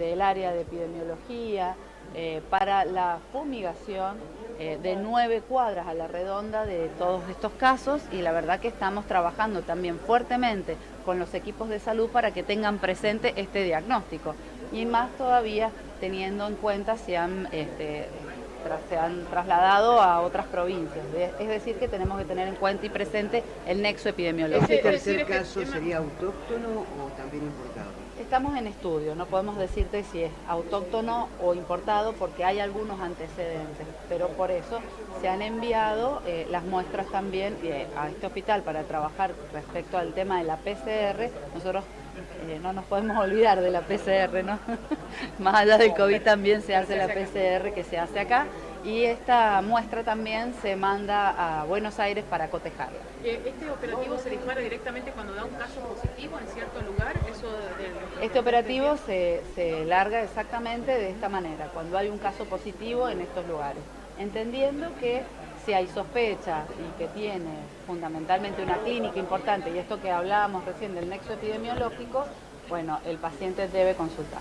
del área de epidemiología, eh, para la fumigación eh, de nueve cuadras a la redonda de todos estos casos y la verdad que estamos trabajando también fuertemente con los equipos de salud para que tengan presente este diagnóstico y más todavía teniendo en cuenta si han este, se han trasladado a otras provincias. Es decir, que tenemos que tener en cuenta y presente el nexo epidemiológico. ¿Ese tercer caso sería autóctono o también importado? Estamos en estudio, no podemos decirte si es autóctono o importado porque hay algunos antecedentes, pero por eso se han enviado eh, las muestras también eh, a este hospital para trabajar respecto al tema de la PCR. Nosotros eh, no nos podemos olvidar de la PCR, ¿no? Más allá del COVID también se hace la PCR que se hace acá y esta muestra también se manda a Buenos Aires para cotejarla. Eh, ¿Este operativo se dispara directamente cuando da un caso positivo en cierto lugar? este operativo se, se larga exactamente de esta manera, cuando hay un caso positivo en estos lugares, entendiendo que si hay sospecha y que tiene fundamentalmente una clínica importante, y esto que hablábamos recién del nexo epidemiológico, bueno, el paciente debe consultar.